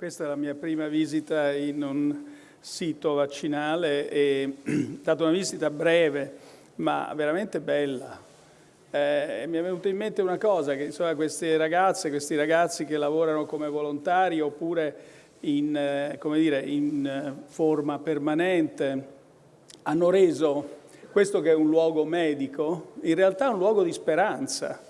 questa è la mia prima visita in un sito vaccinale, è stata una visita breve ma veramente bella. Eh, mi è venuta in mente una cosa, che insomma, queste ragazze, questi ragazzi che lavorano come volontari oppure in, eh, dire, in eh, forma permanente hanno reso questo che è un luogo medico in realtà un luogo di speranza,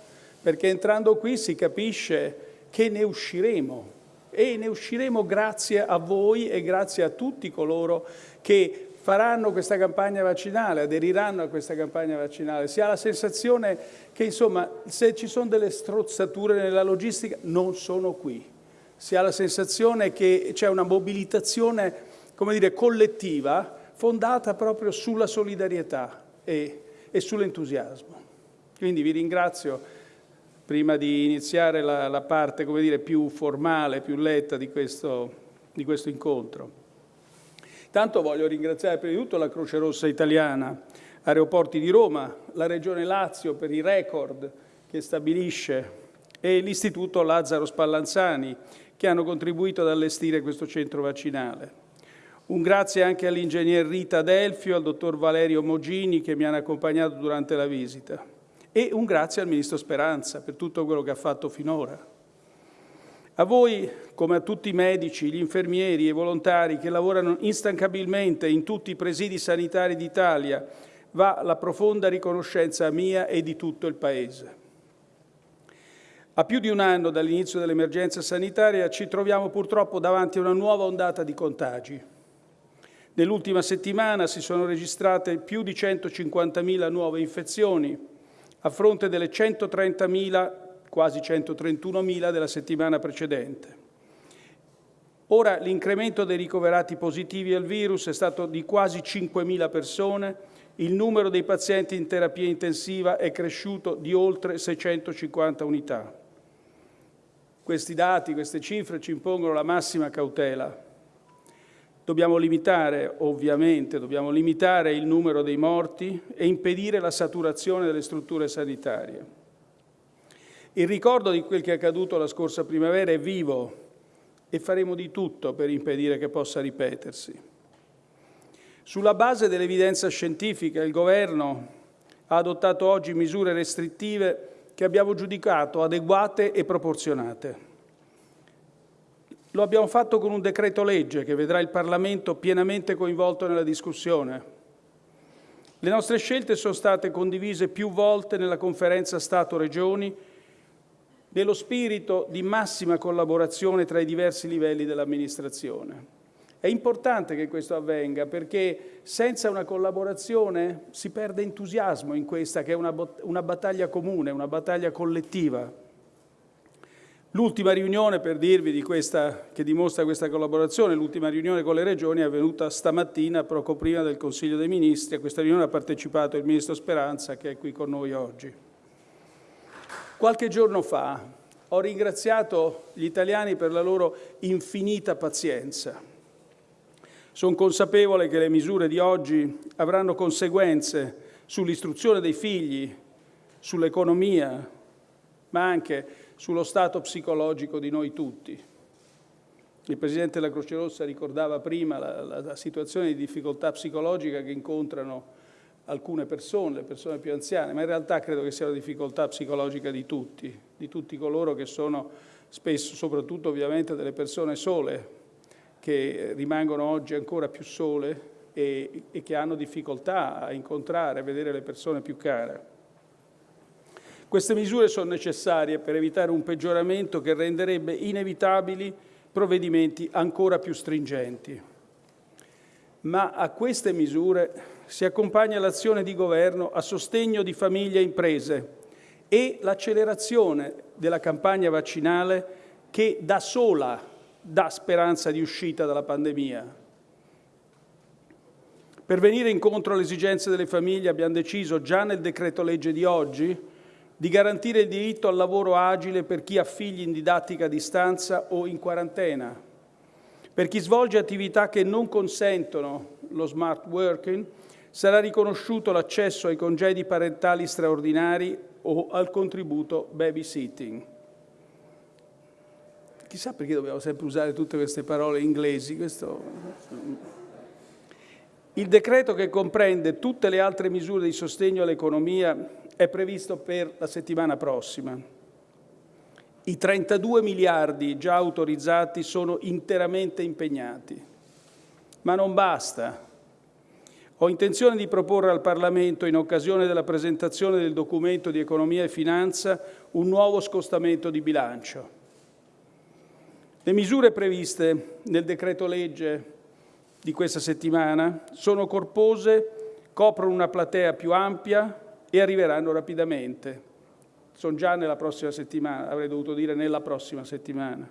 perché entrando qui si capisce che ne usciremo e ne usciremo grazie a voi e grazie a tutti coloro che faranno questa campagna vaccinale, aderiranno a questa campagna vaccinale. Si ha la sensazione che, insomma, se ci sono delle strozzature nella logistica, non sono qui. Si ha la sensazione che c'è una mobilitazione, come dire, collettiva, fondata proprio sulla solidarietà e, e sull'entusiasmo. Quindi vi ringrazio prima di iniziare la, la parte dire, più formale, più letta di questo, di questo incontro. Tanto voglio ringraziare prima di tutto la Croce Rossa Italiana, Aeroporti di Roma, la Regione Lazio per i record che stabilisce e l'Istituto Lazzaro Spallanzani che hanno contribuito ad allestire questo centro vaccinale. Un grazie anche all'ingegner Rita Delfio, al dottor Valerio Mogini che mi hanno accompagnato durante la visita e un grazie al Ministro Speranza per tutto quello che ha fatto finora. A voi, come a tutti i medici, gli infermieri e i volontari che lavorano instancabilmente in tutti i presidi sanitari d'Italia, va la profonda riconoscenza mia e di tutto il Paese. A più di un anno dall'inizio dell'emergenza sanitaria ci troviamo purtroppo davanti a una nuova ondata di contagi. Nell'ultima settimana si sono registrate più di 150.000 nuove infezioni, a fronte delle 130.000, quasi 131.000 della settimana precedente. Ora l'incremento dei ricoverati positivi al virus è stato di quasi 5.000 persone, il numero dei pazienti in terapia intensiva è cresciuto di oltre 650 unità. Questi dati, queste cifre ci impongono la massima cautela. Dobbiamo limitare, ovviamente, dobbiamo limitare il numero dei morti e impedire la saturazione delle strutture sanitarie. Il ricordo di quel che è accaduto la scorsa primavera è vivo e faremo di tutto per impedire che possa ripetersi. Sulla base dell'evidenza scientifica, il Governo ha adottato oggi misure restrittive che abbiamo giudicato adeguate e proporzionate. Lo abbiamo fatto con un decreto legge che vedrà il Parlamento pienamente coinvolto nella discussione. Le nostre scelte sono state condivise più volte nella conferenza Stato-Regioni nello spirito di massima collaborazione tra i diversi livelli dell'amministrazione. È importante che questo avvenga perché senza una collaborazione si perde entusiasmo in questa che è una, una battaglia comune, una battaglia collettiva. L'ultima riunione, per dirvi di questa, che dimostra questa collaborazione, l'ultima riunione con le regioni è avvenuta stamattina, poco prima del Consiglio dei Ministri. A questa riunione ha partecipato il Ministro Speranza, che è qui con noi oggi. Qualche giorno fa ho ringraziato gli italiani per la loro infinita pazienza. Sono consapevole che le misure di oggi avranno conseguenze sull'istruzione dei figli, sull'economia, ma anche sullo stato psicologico di noi tutti. Il Presidente della Croce Rossa ricordava prima la, la, la situazione di difficoltà psicologica che incontrano alcune persone, le persone più anziane, ma in realtà credo che sia una difficoltà psicologica di tutti, di tutti coloro che sono spesso, soprattutto ovviamente delle persone sole, che rimangono oggi ancora più sole e, e che hanno difficoltà a incontrare, a vedere le persone più care. Queste misure sono necessarie per evitare un peggioramento che renderebbe inevitabili provvedimenti ancora più stringenti. Ma a queste misure si accompagna l'azione di governo a sostegno di famiglie e imprese e l'accelerazione della campagna vaccinale che da sola dà speranza di uscita dalla pandemia. Per venire incontro alle esigenze delle famiglie abbiamo deciso già nel decreto legge di oggi di garantire il diritto al lavoro agile per chi ha figli in didattica a distanza o in quarantena, per chi svolge attività che non consentono lo smart working, sarà riconosciuto l'accesso ai congedi parentali straordinari o al contributo babysitting. chissà perché dobbiamo sempre usare tutte queste parole inglesi. Questo... Il decreto che comprende tutte le altre misure di sostegno all'economia è previsto per la settimana prossima. I 32 miliardi già autorizzati sono interamente impegnati. Ma non basta. Ho intenzione di proporre al Parlamento, in occasione della presentazione del documento di economia e finanza, un nuovo scostamento di bilancio. Le misure previste nel decreto legge di questa settimana sono corpose, coprono una platea più ampia e arriveranno rapidamente. Sono già nella prossima settimana, avrei dovuto dire nella prossima settimana.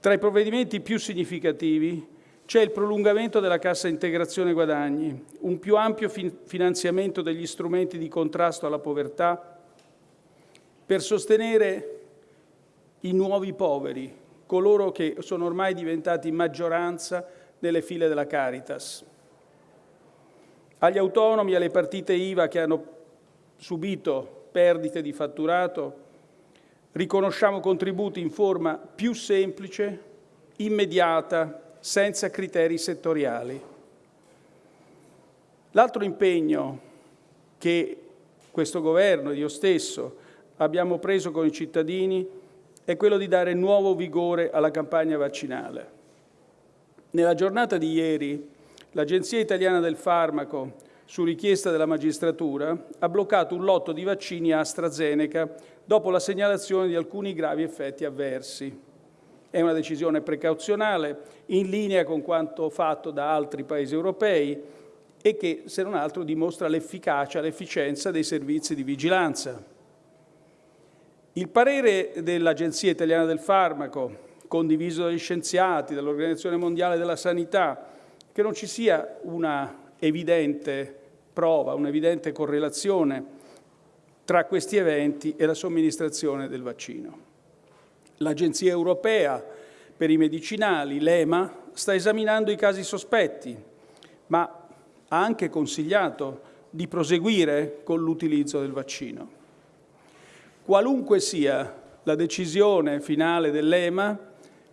Tra i provvedimenti più significativi c'è il prolungamento della cassa integrazione guadagni, un più ampio finanziamento degli strumenti di contrasto alla povertà per sostenere i nuovi poveri, coloro che sono ormai diventati maggioranza nelle file della Caritas. Agli autonomi alle partite IVA che hanno subito perdite di fatturato, riconosciamo contributi in forma più semplice, immediata senza criteri settoriali. L'altro impegno che questo governo e io stesso abbiamo preso con i cittadini è quello di dare nuovo vigore alla campagna vaccinale. Nella giornata di ieri l'Agenzia Italiana del Farmaco, su richiesta della magistratura, ha bloccato un lotto di vaccini AstraZeneca dopo la segnalazione di alcuni gravi effetti avversi. È una decisione precauzionale, in linea con quanto fatto da altri Paesi europei e che, se non altro, dimostra l'efficacia, l'efficienza dei servizi di vigilanza. Il parere dell'Agenzia Italiana del Farmaco, condiviso dagli scienziati, dall'Organizzazione Mondiale della Sanità, che non ci sia una evidente prova, un'evidente correlazione tra questi eventi e la somministrazione del vaccino. L'Agenzia europea per i medicinali, l'EMA, sta esaminando i casi sospetti, ma ha anche consigliato di proseguire con l'utilizzo del vaccino. Qualunque sia la decisione finale dell'EMA,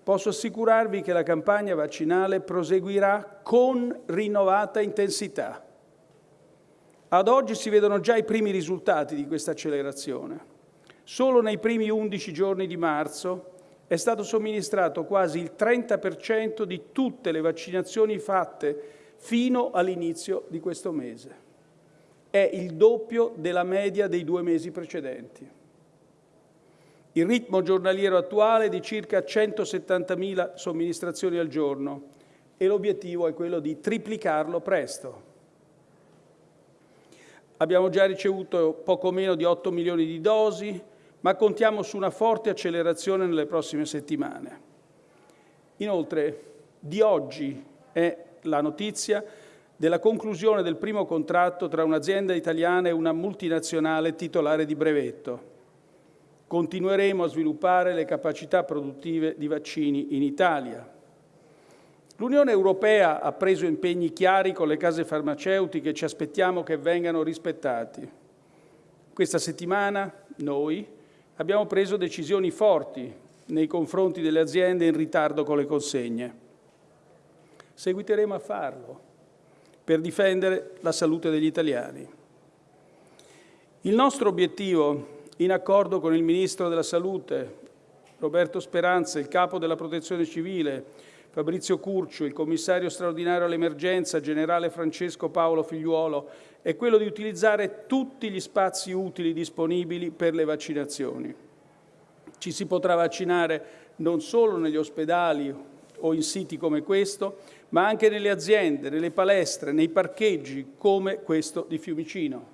posso assicurarvi che la campagna vaccinale proseguirà con rinnovata intensità. Ad oggi si vedono già i primi risultati di questa accelerazione. Solo nei primi 11 giorni di marzo è stato somministrato quasi il 30% di tutte le vaccinazioni fatte fino all'inizio di questo mese. È il doppio della media dei due mesi precedenti. Il ritmo giornaliero attuale è di circa 170.000 somministrazioni al giorno e l'obiettivo è quello di triplicarlo presto. Abbiamo già ricevuto poco meno di 8 milioni di dosi, ma contiamo su una forte accelerazione nelle prossime settimane. Inoltre, di oggi è la notizia della conclusione del primo contratto tra un'azienda italiana e una multinazionale titolare di brevetto. Continueremo a sviluppare le capacità produttive di vaccini in Italia. L'Unione Europea ha preso impegni chiari con le case farmaceutiche e ci aspettiamo che vengano rispettati. Questa settimana noi, abbiamo preso decisioni forti nei confronti delle aziende in ritardo con le consegne. Seguiteremo a farlo per difendere la salute degli italiani. Il nostro obiettivo, in accordo con il Ministro della Salute, Roberto Speranza, il Capo della Protezione Civile, Fabrizio Curcio, il Commissario straordinario all'emergenza, Generale Francesco Paolo Figliuolo, è quello di utilizzare tutti gli spazi utili disponibili per le vaccinazioni. Ci si potrà vaccinare non solo negli ospedali o in siti come questo, ma anche nelle aziende, nelle palestre, nei parcheggi come questo di Fiumicino.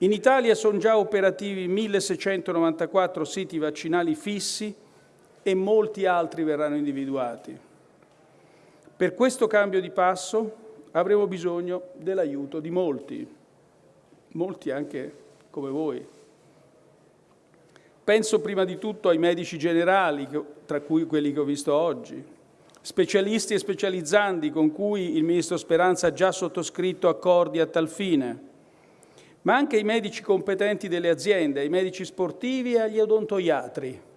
In Italia sono già operativi 1.694 siti vaccinali fissi e molti altri verranno individuati. Per questo cambio di passo avremo bisogno dell'aiuto di molti, molti anche come voi. Penso prima di tutto ai medici generali, tra cui quelli che ho visto oggi, specialisti e specializzanti con cui il Ministro Speranza ha già sottoscritto accordi a tal fine, ma anche ai medici competenti delle aziende, ai medici sportivi e agli odontoiatri.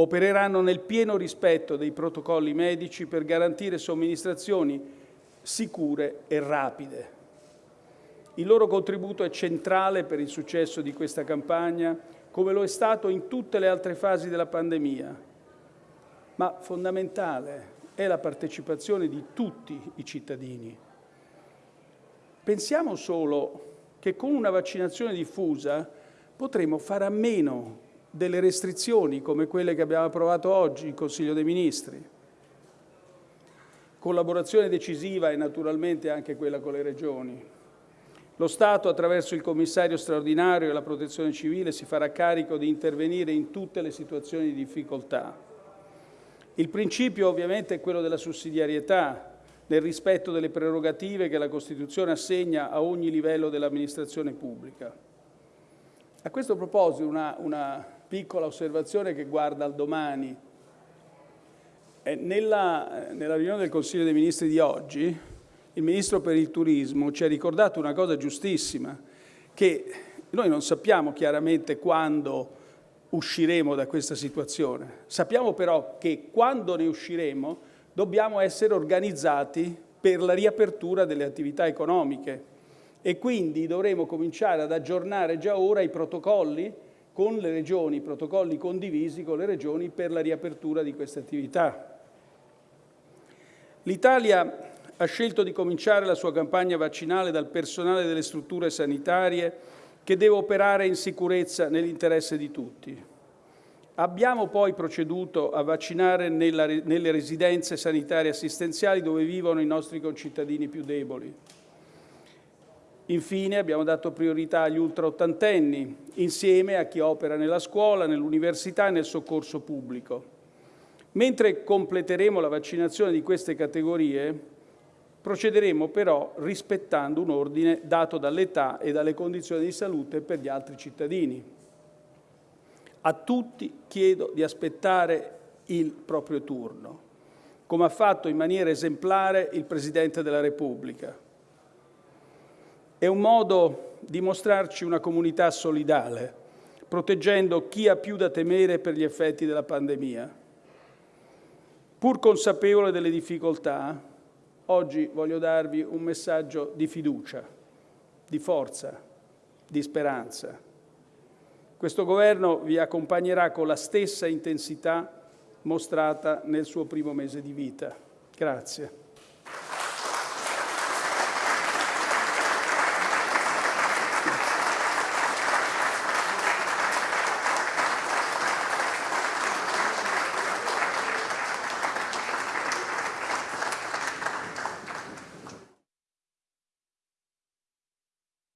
Opereranno nel pieno rispetto dei protocolli medici per garantire somministrazioni sicure e rapide. Il loro contributo è centrale per il successo di questa campagna, come lo è stato in tutte le altre fasi della pandemia, ma fondamentale è la partecipazione di tutti i cittadini. Pensiamo solo che con una vaccinazione diffusa potremo fare a meno delle restrizioni come quelle che abbiamo approvato oggi in Consiglio dei Ministri. Collaborazione decisiva e naturalmente anche quella con le regioni. Lo Stato, attraverso il commissario straordinario e la protezione civile, si farà carico di intervenire in tutte le situazioni di difficoltà. Il principio ovviamente è quello della sussidiarietà, nel rispetto delle prerogative che la Costituzione assegna a ogni livello dell'amministrazione pubblica. A questo proposito una, una piccola osservazione che guarda al domani. Eh, nella, nella riunione del Consiglio dei Ministri di oggi, il Ministro per il Turismo ci ha ricordato una cosa giustissima, che noi non sappiamo chiaramente quando usciremo da questa situazione. Sappiamo però che quando ne usciremo dobbiamo essere organizzati per la riapertura delle attività economiche e quindi dovremo cominciare ad aggiornare già ora i protocolli con le regioni, protocolli condivisi con le regioni per la riapertura di queste attività. L'Italia ha scelto di cominciare la sua campagna vaccinale dal personale delle strutture sanitarie che deve operare in sicurezza nell'interesse di tutti. Abbiamo poi proceduto a vaccinare nella, nelle residenze sanitarie assistenziali dove vivono i nostri concittadini più deboli. Infine abbiamo dato priorità agli ultraottantenni, insieme a chi opera nella scuola, nell'università e nel soccorso pubblico. Mentre completeremo la vaccinazione di queste categorie, procederemo però rispettando un ordine dato dall'età e dalle condizioni di salute per gli altri cittadini. A tutti chiedo di aspettare il proprio turno, come ha fatto in maniera esemplare il Presidente della Repubblica è un modo di mostrarci una comunità solidale, proteggendo chi ha più da temere per gli effetti della pandemia. Pur consapevole delle difficoltà, oggi voglio darvi un messaggio di fiducia, di forza, di speranza. Questo Governo vi accompagnerà con la stessa intensità mostrata nel suo primo mese di vita. Grazie.